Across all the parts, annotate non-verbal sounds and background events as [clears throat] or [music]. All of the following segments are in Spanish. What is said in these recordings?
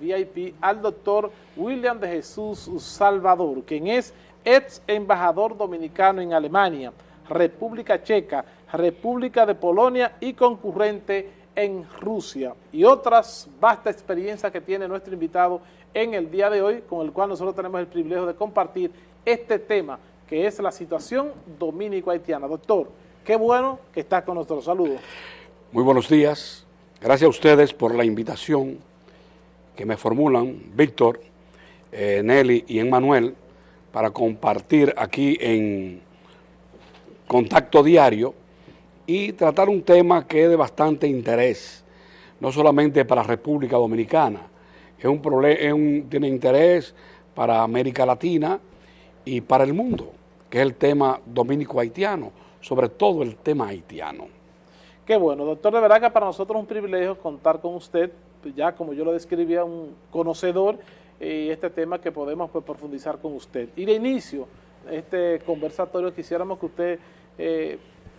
VIP al doctor William de Jesús Salvador, quien es ex embajador dominicano en Alemania, República Checa, República de Polonia y concurrente en Rusia. Y otras vasta experiencias que tiene nuestro invitado en el día de hoy, con el cual nosotros tenemos el privilegio de compartir este tema, que es la situación dominico-haitiana. Doctor, qué bueno que está con nosotros. Saludos. Muy buenos días. Gracias a ustedes por la invitación que me formulan Víctor, eh, Nelly y Emmanuel para compartir aquí en contacto diario y tratar un tema que es de bastante interés, no solamente para República Dominicana, es un tiene interés para América Latina y para el mundo, que es el tema dominico-haitiano, sobre todo el tema haitiano. Qué bueno, doctor, de verdad que para nosotros es un privilegio contar con usted, ya como yo lo describía, un conocedor y este tema que podemos pues, profundizar con usted. Y de inicio, este conversatorio quisiéramos que usted, eh,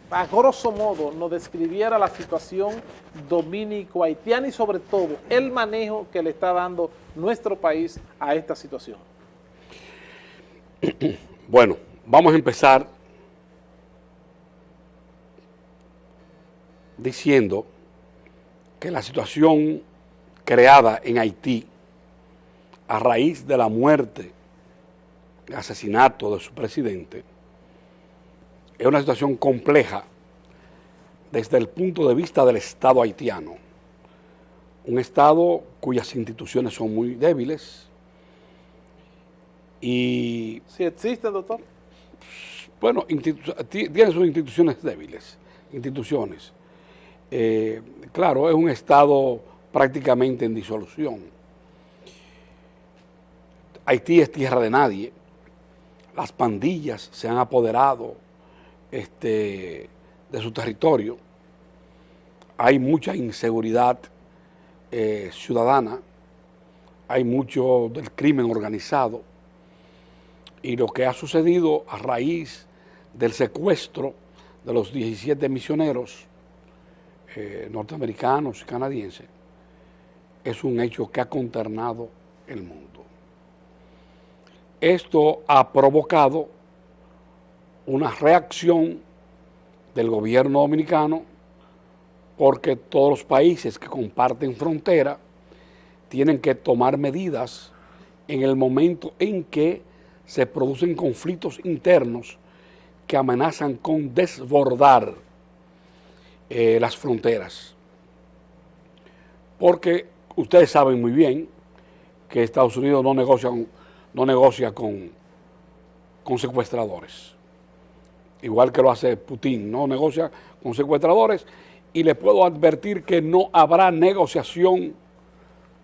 a grosso modo, nos describiera la situación dominico-haitiana y sobre todo el manejo que le está dando nuestro país a esta situación. [clears throat] Bueno, vamos a empezar diciendo que la situación creada en Haití a raíz de la muerte, asesinato de su presidente, es una situación compleja desde el punto de vista del Estado haitiano. Un Estado cuyas instituciones son muy débiles y... ¿Si existe, doctor? Bueno, tiene sus instituciones débiles, instituciones. Eh, claro, es un Estado prácticamente en disolución. Haití es tierra de nadie. Las pandillas se han apoderado este, de su territorio. Hay mucha inseguridad eh, ciudadana. Hay mucho del crimen organizado. Y lo que ha sucedido a raíz del secuestro de los 17 misioneros eh, norteamericanos y canadienses es un hecho que ha consternado el mundo. Esto ha provocado una reacción del gobierno dominicano porque todos los países que comparten frontera tienen que tomar medidas en el momento en que se producen conflictos internos que amenazan con desbordar eh, las fronteras. Porque ustedes saben muy bien que Estados Unidos no negocia, no negocia con, con secuestradores. Igual que lo hace Putin, no negocia con secuestradores. Y le puedo advertir que no habrá negociación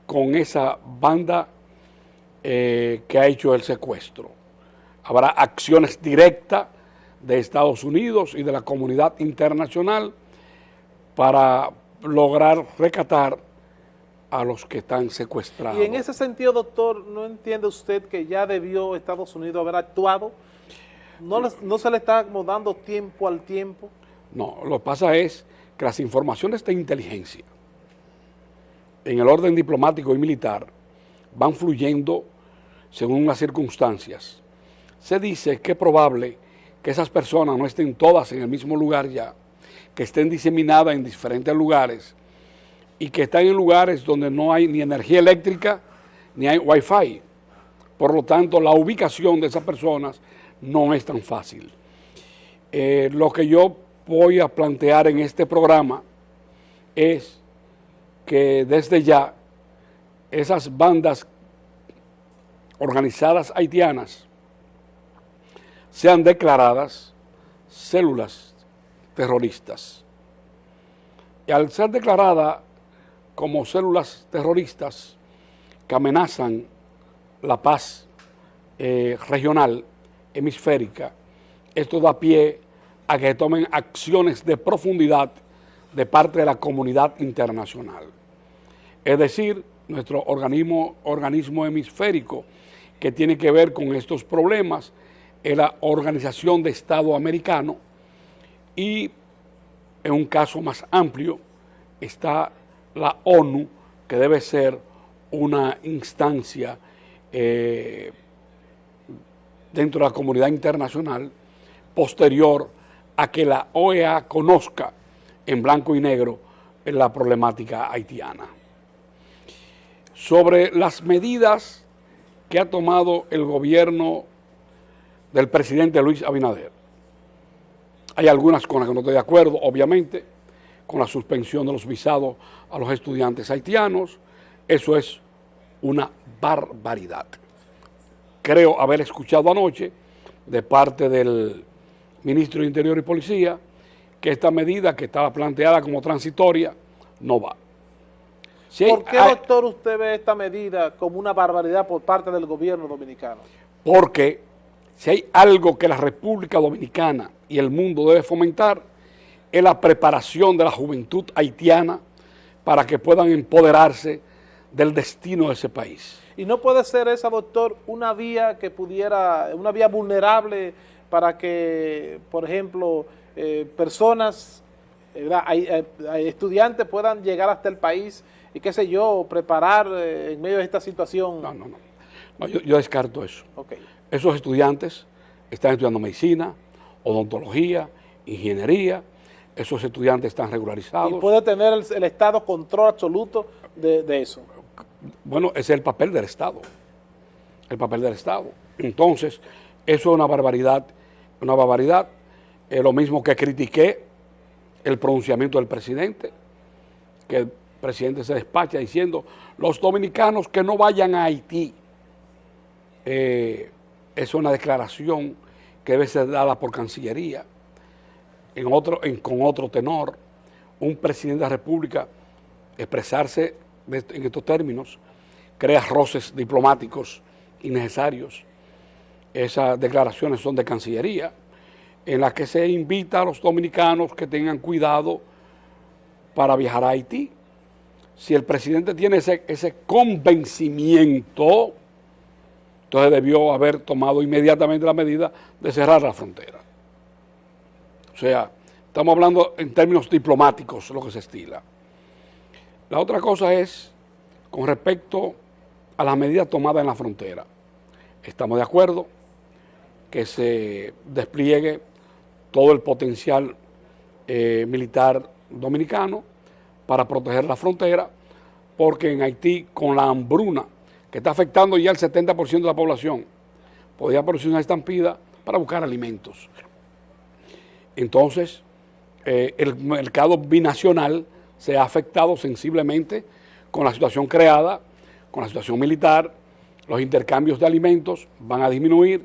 con esa banda eh, que ha hecho el secuestro. Habrá acciones directas de Estados Unidos y de la comunidad internacional para lograr recatar a los que están secuestrados. Y en ese sentido, doctor, ¿no entiende usted que ya debió Estados Unidos haber actuado? ¿No, no se le está dando tiempo al tiempo? No, lo que pasa es que las informaciones de inteligencia en el orden diplomático y militar van fluyendo según las circunstancias. Se dice que es probable que esas personas no estén todas en el mismo lugar ya, que estén diseminadas en diferentes lugares y que están en lugares donde no hay ni energía eléctrica ni hay wifi. Por lo tanto, la ubicación de esas personas no es tan fácil. Eh, lo que yo voy a plantear en este programa es que desde ya esas bandas organizadas haitianas sean declaradas células terroristas. Y al ser declarada como células terroristas que amenazan la paz eh, regional hemisférica, esto da pie a que tomen acciones de profundidad de parte de la comunidad internacional. Es decir, nuestro organismo, organismo hemisférico que tiene que ver con estos problemas es la Organización de Estado Americano y en un caso más amplio está la ONU, que debe ser una instancia eh, dentro de la comunidad internacional posterior a que la OEA conozca en blanco y negro la problemática haitiana. Sobre las medidas que ha tomado el gobierno del presidente Luis Abinader. Hay algunas con las que no estoy de acuerdo, obviamente, con la suspensión de los visados a los estudiantes haitianos. Eso es una barbaridad. Creo haber escuchado anoche de parte del ministro de Interior y Policía que esta medida que estaba planteada como transitoria no va. ¿Por qué, doctor, usted ve esta medida como una barbaridad por parte del gobierno dominicano? Porque si hay algo que la República Dominicana y el mundo debe fomentar, es la preparación de la juventud haitiana para que puedan empoderarse del destino de ese país. ¿Y no puede ser esa, doctor, una vía que pudiera, una vía vulnerable para que, por ejemplo, eh, personas, eh, hay, estudiantes puedan llegar hasta el país y qué sé yo, preparar eh, en medio de esta situación? No, no, no. yo, descarto eso. Esos estudiantes están estudiando medicina, odontología, ingeniería, esos estudiantes están regularizados. ¿Y puede tener el, Estado control absoluto de, de, eso? Bueno, ese es el papel del Estado, el papel del Estado. Entonces, eso es una barbaridad, una barbaridad. Lo mismo que critiqué el pronunciamiento del presidente, que el presidente se despacha diciendo, los dominicanos que no vayan a Haití. Eh, es una declaración que debe ser dada por Cancillería, en otro, con otro tenor, un presidente de la República expresarse en estos términos, crea roces diplomáticos innecesarios. Esas declaraciones son de Cancillería, en las que se invita a los dominicanos que tengan cuidado para viajar a Haití. Si el presidente tiene ese, ese convencimiento, entonces debió haber tomado inmediatamente la medida de cerrar la frontera. O sea, estamos hablando en términos diplomáticos lo que se estila. La otra cosa es con respecto a las medidas tomadas en la frontera. Estamos de acuerdo que se despliegue todo el potencial eh, militar dominicano para proteger la frontera, porque en Haití con la hambruna que está afectando ya el 70% de la población, podría producir una estampida para buscar alimentos. Entonces, eh, el mercado binacional se ha afectado sensiblemente con la situación creada, con la situación militar, los intercambios de alimentos van a disminuir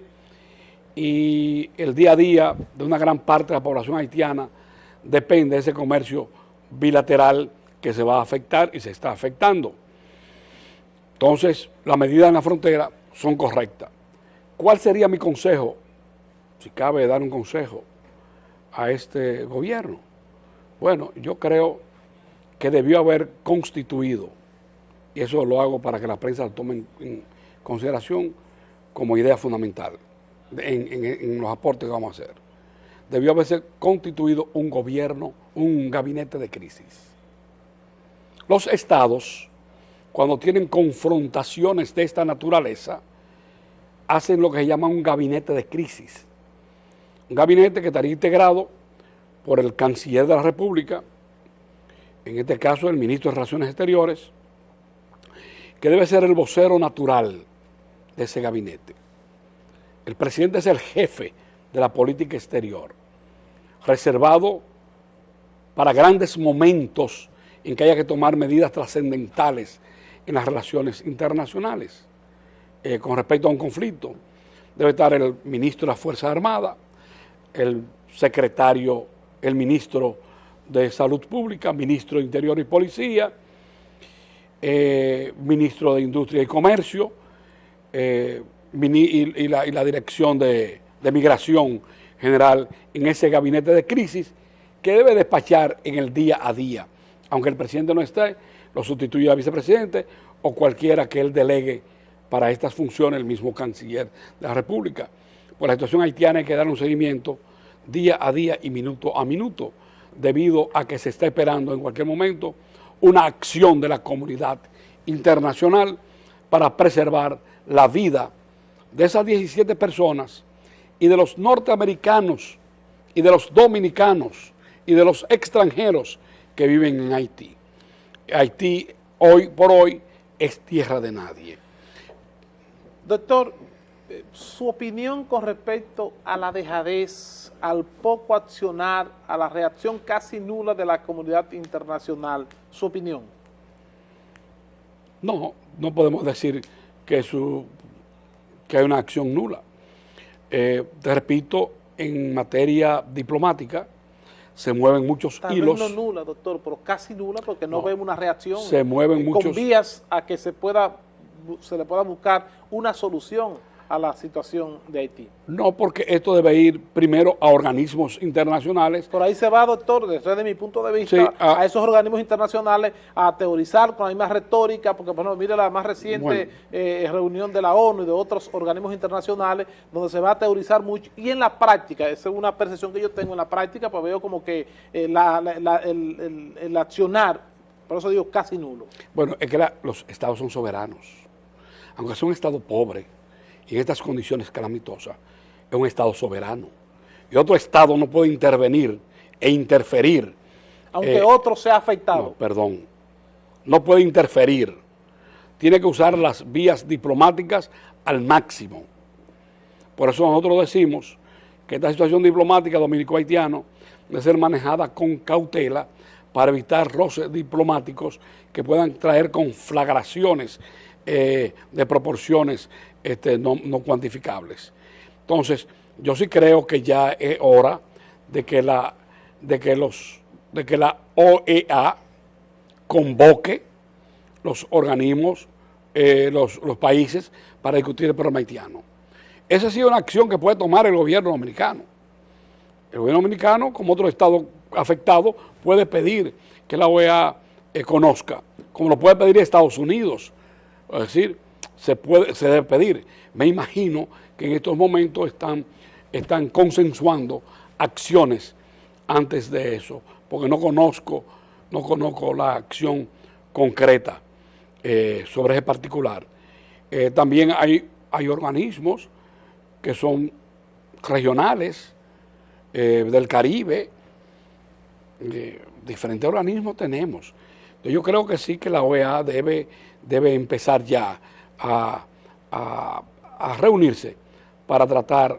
y el día a día de una gran parte de la población haitiana depende de ese comercio bilateral que se va a afectar y se está afectando. Entonces, las medidas en la frontera son correctas. ¿Cuál sería mi consejo, si cabe dar un consejo a este gobierno? Bueno, yo creo que debió haber constituido, y eso lo hago para que la prensa lo tome en, consideración como idea fundamental en, los aportes que vamos a hacer. Debió haberse constituido un gobierno, un gabinete de crisis. Los estados cuando tienen confrontaciones de esta naturaleza, hacen lo que se llama un gabinete de crisis. Un gabinete que estaría integrado por el canciller de la República, en este caso el ministro de Relaciones Exteriores, que debe ser el vocero natural de ese gabinete. El presidente es el jefe de la política exterior, reservado para grandes momentos en que haya que tomar medidas trascendentales en las relaciones internacionales eh, con respecto a un conflicto. Debe estar el ministro de las Fuerzas Armadas, el secretario, el ministro de Salud Pública, ministro de Interior y Policía, eh, ministro de Industria y Comercio eh, y, la, Dirección de, de Migración General en ese gabinete de crisis que debe despachar en el día a día. Aunque el presidente no esté, lo sustituye a vicepresidente o cualquiera que él delegue para estas funciones, el mismo canciller de la República. Por la situación haitiana hay que dar un seguimiento día a día y minuto a minuto, debido a que se está esperando en cualquier momento una acción de la comunidad internacional para preservar la vida de esas 17 personas y de los norteamericanos y de los dominicanos y de los extranjeros que viven en Haití. Haití hoy por hoy es tierra de nadie. Doctor, su opinión con respecto a la dejadez, al poco accionar, a la reacción casi nula de la comunidad internacional, su opinión. No, no podemos decir que, su, que hay una acción nula. Eh, te repito, en materia diplomática, se mueven muchos Tal hilos. Vez no nula, doctor, pero casi nula porque no, vemos una reacción. Se mueven con muchos... vías a que se pueda se le pueda buscar una solución a la situación de Haití. No, porque esto debe ir primero a organismos internacionales. Por ahí se va, doctor, desde mi punto de vista, sí, a, a, esos organismos internacionales a teorizar con la misma retórica, porque bueno, mire la más reciente bueno. eh, reunión de la ONU y de otros organismos internacionales, donde se va a teorizar mucho, y en la práctica, esa es una percepción que yo tengo en la práctica, pues veo como que eh, la, la, la, el, el, el, accionar, por eso digo casi nulo. Bueno, es que los estados son soberanos, aunque sea un estado pobre, en estas condiciones calamitosas, es un Estado soberano. Y otro Estado no puede intervenir e interferir. Aunque eh, otro sea afectado. No, perdón. No puede interferir. Tiene que usar las vías diplomáticas al máximo. Por eso nosotros decimos que esta situación diplomática dominico-haitiano debe ser manejada con cautela para evitar roces diplomáticos que puedan traer conflagraciones eh, de proporciones este, no, cuantificables. Entonces, yo sí creo que ya es hora de que la, de que los, de que la OEA convoque los organismos, eh, los, los, países para discutir el problema haitiano. Esa ha sido una acción que puede tomar el gobierno dominicano. El gobierno dominicano, como otro estado afectado, puede pedir que la OEA eh, conozca, como lo puede pedir Estados Unidos. Es decir, se, puede, se debe pedir. Me imagino que en estos momentos están, están consensuando acciones antes de eso, porque no conozco, no conozco la acción concreta eh, sobre ese particular. Eh, también hay, hay organismos que son regionales eh, del Caribe, diferentes organismos tenemos. Yo creo que sí que la OEA debe, debe empezar ya a, reunirse para tratar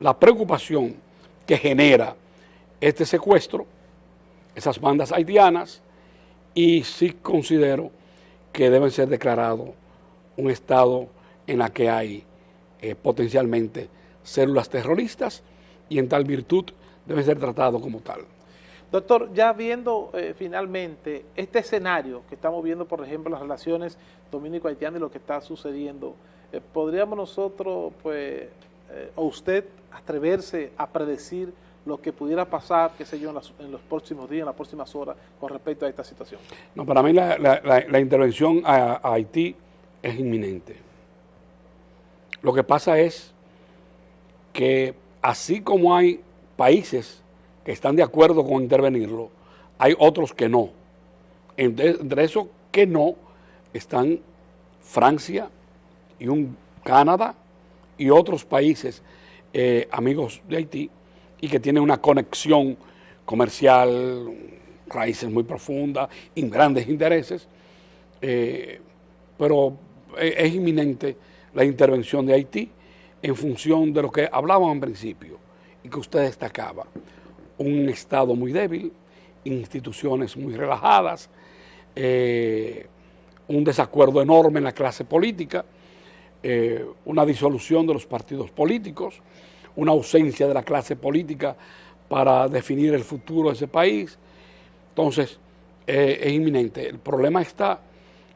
la preocupación que genera este secuestro, esas bandas haitianas, y sí considero que deben ser declarados un estado en la que hay eh, potencialmente células terroristas y en tal virtud deben ser tratados como tal. Doctor, ya viendo eh, finalmente este escenario que estamos viendo, por ejemplo, las relaciones dominico-haitianas y lo que está sucediendo, eh, ¿podríamos nosotros, pues, eh, o usted atreverse a predecir lo que pudiera pasar, qué sé yo, en, las, en, los próximos días, en las próximas horas, con respecto a esta situación? No, para mí la, la, la, intervención a Haití es inminente. Lo que pasa es que así como hay países que están de acuerdo con intervenirlo, hay otros que no. Entre, entre esos que no están Francia y un Canadá y otros países eh, amigos de Haití y que tienen una conexión comercial, raíces muy profundas y grandes intereses, eh, pero es inminente la intervención de Haití en función de lo que hablábamos en principio y que usted destacaba un Estado muy débil, instituciones muy relajadas, eh, un desacuerdo enorme en la clase política, eh, una disolución de los partidos políticos, una ausencia de la clase política para definir el futuro de ese país. Entonces, eh, es inminente. El problema está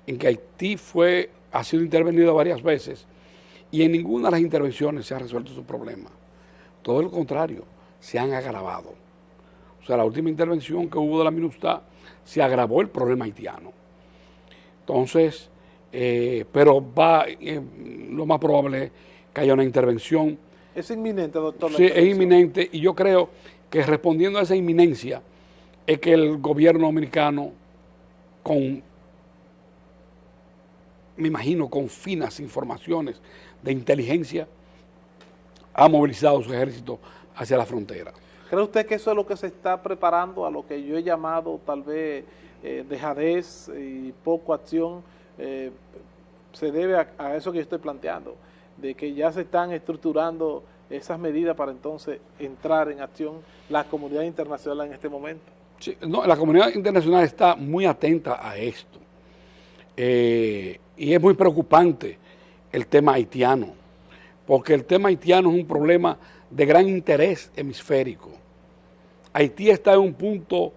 en que Haití fue, ha sido intervenido varias veces y en ninguna de las intervenciones se ha resuelto su problema. Todo lo contrario, se han agravado. O sea, la última intervención que hubo de la MINUSTA se agravó el problema haitiano. Entonces, eh, pero va, eh, lo más probable es que haya una intervención. Es inminente, doctor. Sí, es inminente y yo creo que respondiendo a esa inminencia es que el gobierno dominicano con me imagino, con finas informaciones de inteligencia, ha movilizado su ejército hacia la frontera. ¿Cree usted que eso es lo que se está preparando a lo que yo he llamado tal vez eh, dejadez y poco acción? Eh, se debe a, eso que yo estoy planteando, de que ya se están estructurando esas medidas para entonces entrar en acción la comunidad internacional en este momento. Sí, no, la comunidad internacional está muy atenta a esto. Eh, y es muy preocupante el tema haitiano, porque el tema haitiano es un problema de gran interés hemisférico. Haití está en un punto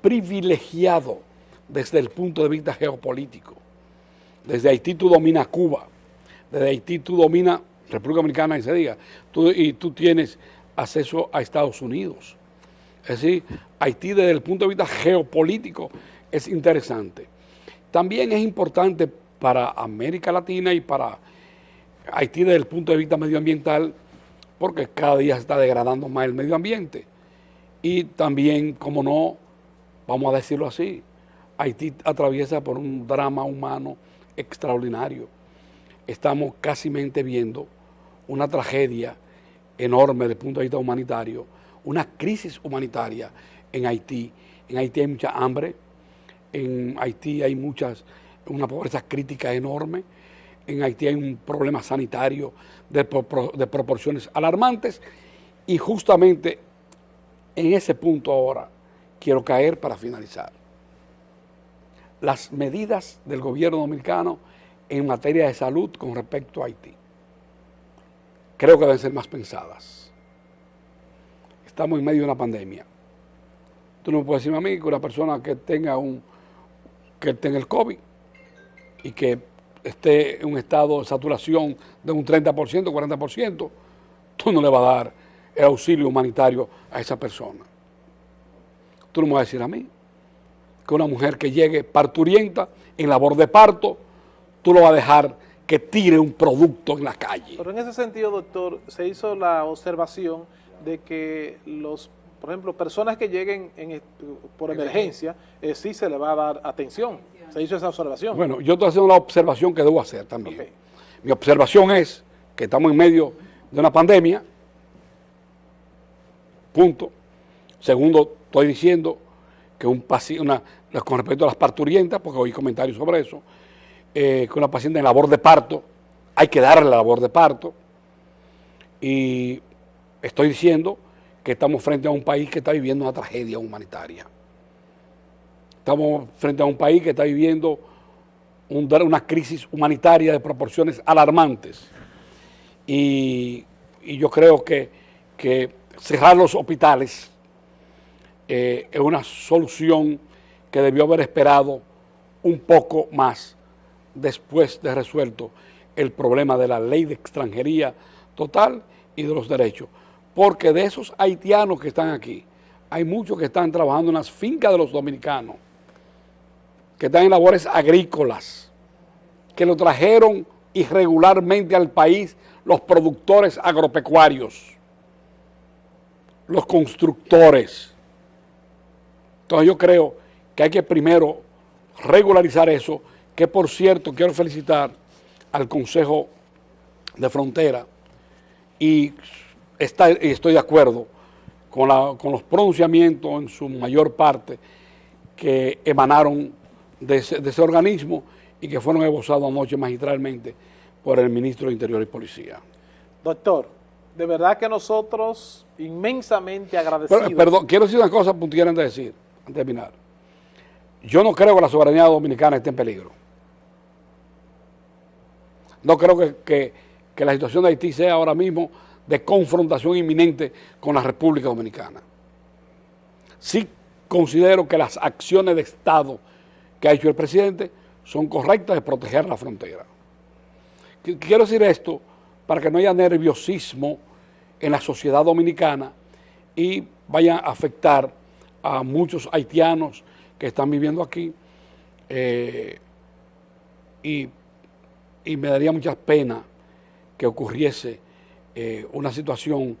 privilegiado desde el punto de vista geopolítico. Desde Haití tú dominas Cuba, desde Haití tú dominas República Dominicana, y se diga, y tú tienes acceso a Estados Unidos. Es decir, Haití desde el punto de vista geopolítico es interesante. También es importante para América Latina y para Haití desde el punto de vista medioambiental, porque cada día se está degradando más el medio ambiente. Y también, como no, vamos a decirlo así, Haití atraviesa por un drama humano extraordinario. Estamos casi viendo una tragedia enorme desde el punto de vista humanitario, una crisis humanitaria en Haití. En Haití hay mucha hambre, en Haití hay muchas, una pobreza crítica enorme, en Haití hay un problema sanitario de, proporciones alarmantes y justamente en ese punto ahora quiero caer para finalizar. Las medidas del gobierno dominicano en materia de salud con respecto a Haití creo que deben ser más pensadas. Estamos en medio de una pandemia. Tú no me puedes decirme a mí que una persona que tenga un que tenga el COVID y que esté en un estado de saturación de un 30%, 40%, tú no le vas a dar el auxilio humanitario a esa persona. Tú no me vas a decir a mí que una mujer que llegue parturienta en labor de parto, tú lo vas a dejar que tire un producto en la calle. Pero en ese sentido, doctor, se hizo la observación de que los por ejemplo, personas que lleguen por emergencia, eh, sí se le va a dar atención. Se hizo esa observación. Bueno, yo estoy haciendo la observación que debo hacer también. Mi observación es que estamos en medio de una pandemia, punto. Segundo, estoy diciendo que un paciente, con respecto a las parturientas, porque oí comentarios sobre eso, eh, que una paciente en labor de parto, hay que darle la labor de parto. Y estoy diciendo que estamos frente a un país que está viviendo una tragedia humanitaria. Estamos frente a un país que está viviendo una crisis humanitaria de proporciones alarmantes. Y, yo creo que, cerrar los hospitales eh, es una solución que debió haber esperado un poco más después de resuelto el problema de la ley de extranjería total y de los derechos porque de esos haitianos que están aquí, hay muchos que están trabajando en las fincas de los dominicanos, que están en labores agrícolas, que lo trajeron irregularmente al país los productores agropecuarios, los constructores. Entonces yo creo que hay que primero regularizar eso, que por cierto quiero felicitar al Consejo de Frontera y estoy de acuerdo con, los pronunciamientos en su mayor parte que emanaron de ese, organismo y que fueron esbozados anoche magistralmente por el ministro de Interior y Policía. Doctor, de verdad que nosotros inmensamente agradecidos. perdón, quiero decir una cosa puntual antes de decir, antes de terminar. Yo no creo que la soberanía dominicana esté en peligro. No creo que, que la situación de Haití sea ahora mismo de confrontación inminente con la República Dominicana. Sí considero que las acciones de Estado que ha hecho el presidente son correctas de proteger la frontera. Quiero decir esto para que no haya nerviosismo en la sociedad dominicana y vaya a afectar a muchos haitianos que están viviendo aquí eh, y, y me daría mucha pena que ocurriese eh, una situación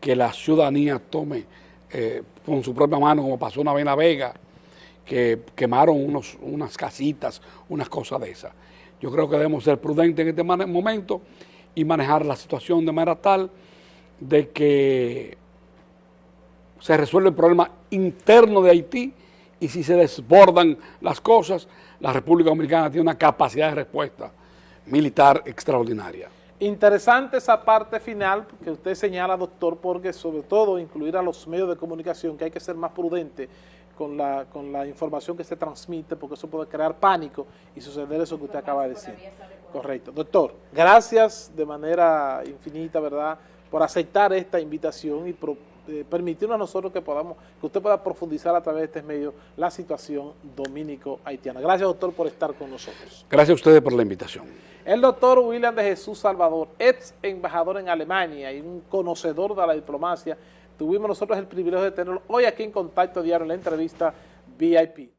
que la ciudadanía tome eh, con su propia mano, como pasó una vez en La Vega, que quemaron unos, unas casitas, unas cosas de esas. Yo creo que debemos ser prudentes en este momento y manejar la situación de manera tal de que se resuelve el problema interno de Haití y si se desbordan las cosas, la República Dominicana tiene una capacidad de respuesta militar extraordinaria. Interesante esa parte final que usted señala, doctor, porque sobre todo incluir a los medios de comunicación, que hay que ser más prudente con la, con la información que se transmite, porque eso puede crear pánico y suceder eso que usted acaba de decir. Correcto. Doctor, gracias de manera infinita, ¿verdad?, por aceptar esta invitación y eh, permitirnos a nosotros que podamos, que usted pueda profundizar a través de este medio la situación dominico-haitiana. Gracias, doctor, por estar con nosotros. Gracias a ustedes por la invitación. El doctor William de Jesús Salvador, ex embajador en Alemania y un conocedor de la diplomacia, tuvimos nosotros el privilegio de tenerlo hoy aquí en Contacto Diario en la entrevista VIP.